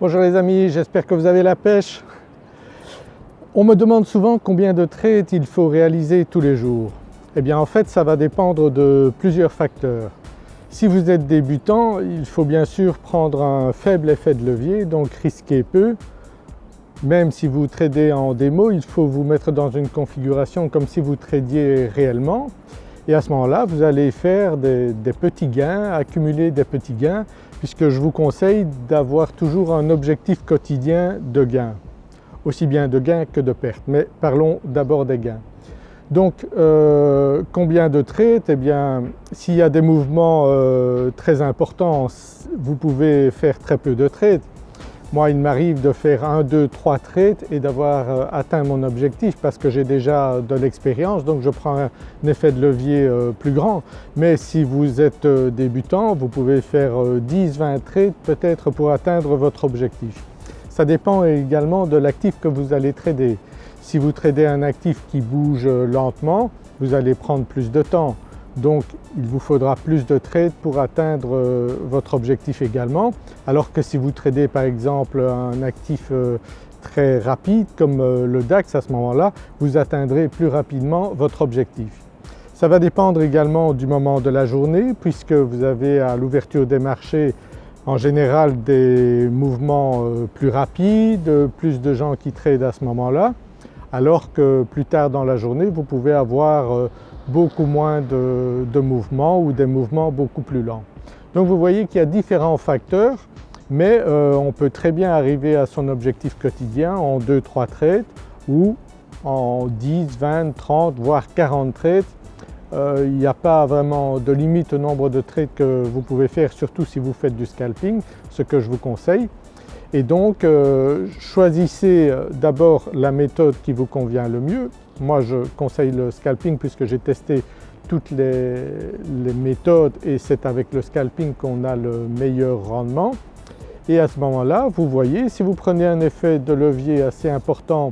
Bonjour les amis, j'espère que vous avez la pêche. On me demande souvent combien de trades il faut réaliser tous les jours. Eh bien en fait ça va dépendre de plusieurs facteurs. Si vous êtes débutant, il faut bien sûr prendre un faible effet de levier, donc risquer peu. Même si vous tradez en démo, il faut vous mettre dans une configuration comme si vous tradiez réellement et à ce moment-là vous allez faire des, petits gains, accumuler des petits gains puisque je vous conseille d'avoir toujours un objectif quotidien de gains, aussi bien de gains que de pertes, mais parlons d'abord des gains. Donc euh, combien de trades Eh bien s'il y a des mouvements euh, très importants, vous pouvez faire très peu de trades. Moi il m'arrive de faire 1, 2, 3 trades et d'avoir euh, atteint mon objectif parce que j'ai déjà de l'expérience donc je prends un, effet de levier euh, plus grand. Mais si vous êtes euh, débutant vous pouvez faire 10-20 trades peut-être pour atteindre votre objectif. Ça dépend également de l'actif que vous allez trader. Si vous tradez un actif qui bouge lentement, vous allez prendre plus de temps. Donc il vous faudra plus de trades pour atteindre euh, votre objectif également alors que si vous tradez par exemple un actif euh, très rapide comme euh, le DAX à ce moment-là, vous atteindrez plus rapidement votre objectif. Ça va dépendre également du moment de la journée puisque vous avez à l'ouverture des marchés en général des mouvements plus rapides, plus de gens qui tradent à ce moment-là alors que plus tard dans la journée vous pouvez avoir beaucoup moins de, mouvements ou des mouvements beaucoup plus lents. Donc vous voyez qu'il y a différents facteurs mais euh, on peut très bien arriver à son objectif quotidien en 2-3 trades ou en 10, 20, 30 voire 40 trades. Euh, il n'y a pas vraiment de limite au nombre de trades que vous pouvez faire surtout si vous faites du scalping, ce que je vous conseille. Et donc euh, choisissez d'abord la méthode qui vous convient le mieux. Moi je conseille le scalping puisque j'ai testé toutes les, méthodes et c'est avec le scalping qu'on a le meilleur rendement. Et à ce moment-là vous voyez si vous prenez un effet de levier assez important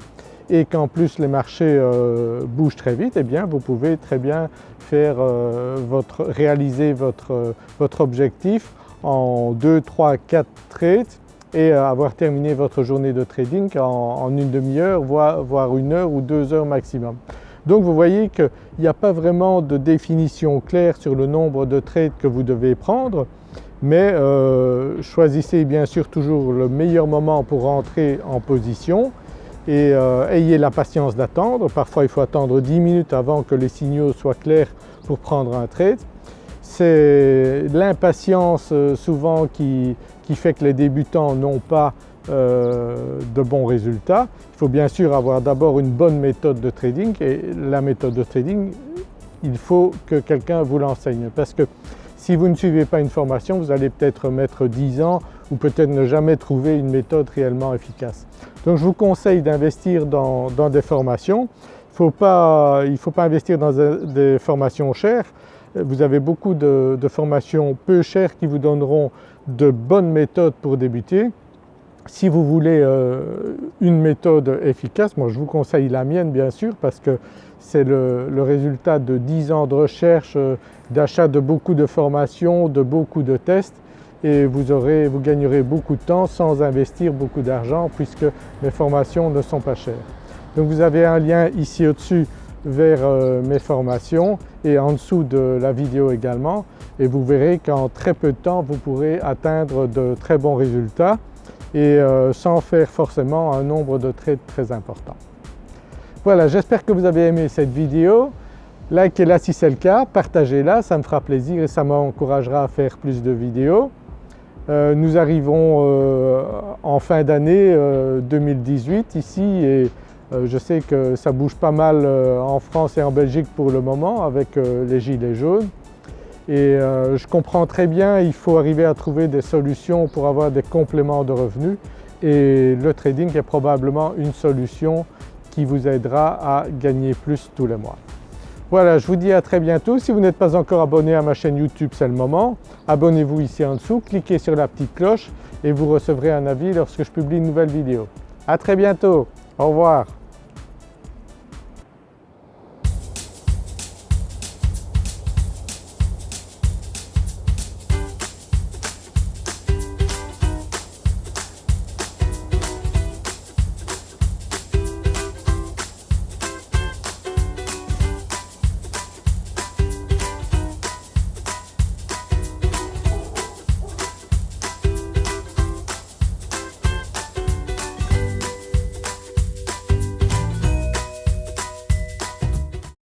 et qu'en plus les marchés euh, bougent très vite, eh bien vous pouvez très bien faire euh, votre, réaliser votre, votre objectif en 2, 3, 4 trades et euh, avoir terminé votre journée de trading en, une demi-heure voire, une heure ou deux heures maximum. Donc vous voyez qu'il n'y a pas vraiment de définition claire sur le nombre de trades que vous devez prendre mais euh, choisissez bien sûr toujours le meilleur moment pour rentrer en position et euh, ayez la patience d'attendre. Parfois il faut attendre 10 minutes avant que les signaux soient clairs pour prendre un trade. C'est l'impatience souvent qui, qui fait que les débutants n'ont pas euh, de bons résultats. Il faut bien sûr avoir d'abord une bonne méthode de trading et la méthode de trading il faut que quelqu'un vous l'enseigne parce que si vous ne suivez pas une formation vous allez peut-être mettre 10 ans ou peut-être ne jamais trouver une méthode réellement efficace. Donc je vous conseille d'investir dans, des formations. Il ne faut pas investir dans des formations chères. Vous avez beaucoup de formations peu chères qui vous donneront de bonnes méthodes pour débuter. Si vous voulez euh, une méthode efficace, moi je vous conseille la mienne bien sûr parce que c'est le, résultat de 10 ans de recherche, euh, d'achat de beaucoup de formations, de beaucoup de tests et vous, aurez, vous gagnerez beaucoup de temps sans investir beaucoup d'argent puisque mes formations ne sont pas chères. Donc vous avez un lien ici au-dessus vers euh, mes formations et en dessous de la vidéo également et vous verrez qu'en très peu de temps vous pourrez atteindre de très bons résultats et euh, sans faire forcément un nombre de trades très important. Voilà j'espère que vous avez aimé cette vidéo. Likez-la si c'est le cas, partagez-la, ça me fera plaisir et ça m'encouragera à faire plus de vidéos. Euh, nous arrivons en fin d'année 2018 ici et euh, je sais que ça bouge pas mal euh, en France et en Belgique pour le moment avec euh, les gilets jaunes et je comprends très bien il faut arriver à trouver des solutions pour avoir des compléments de revenus et le trading est probablement une solution qui vous aidera à gagner plus tous les mois. Voilà, je vous dis à très bientôt. Si vous n'êtes pas encore abonné à ma chaîne YouTube, c'est le moment. Abonnez-vous ici en dessous, cliquez sur la petite cloche et vous recevrez un avis lorsque je publie une nouvelle vidéo. À très bientôt, au revoir.